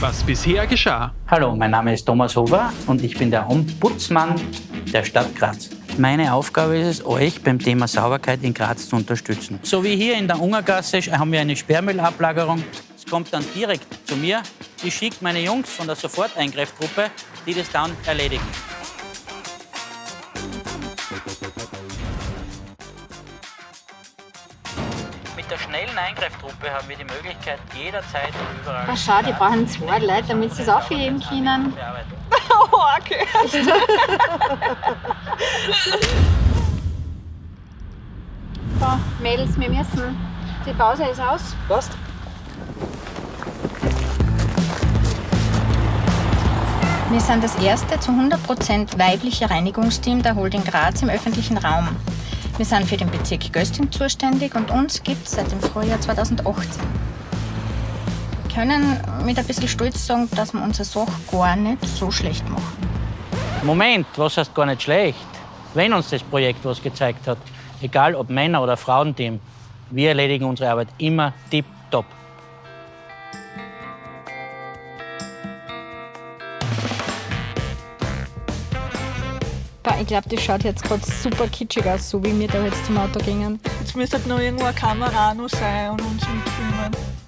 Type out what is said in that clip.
was bisher geschah. Hallo, mein Name ist Thomas Hofer und ich bin der Ombudsmann der Stadt Graz. Meine Aufgabe ist es, euch beim Thema Sauberkeit in Graz zu unterstützen. So wie hier in der Ungergasse haben wir eine Sperrmüllablagerung. Es kommt dann direkt zu mir. Ich schicke meine Jungs von der Soforteingreiftruppe, die das dann erledigen. Mit der schnellen Eingreiftruppe haben wir die Möglichkeit, jederzeit und überall. Ach, schau, die brauchen zwei Leute, damit sie es aufheben können. Oh, okay. So, Mädels, wir müssen. Die Pause ist aus. Passt. Wir sind das erste zu 100% weibliche Reinigungsteam der Holding Graz im öffentlichen Raum. Wir sind für den Bezirk Gösting zuständig und uns gibt es seit dem Frühjahr 2018. Wir können mit ein bisschen Stolz sagen, dass wir unsere Sache gar nicht so schlecht machen. Moment, was heißt gar nicht schlecht? Wenn uns das Projekt was gezeigt hat, egal ob Männer- oder Frauenteam, wir erledigen unsere Arbeit immer tipptopp. Ich glaube, das schaut jetzt gerade super kitschig aus, so wie wir da jetzt zum Auto gingen. Jetzt müsste halt noch irgendwo eine Kamera noch sein und uns mitfilmen.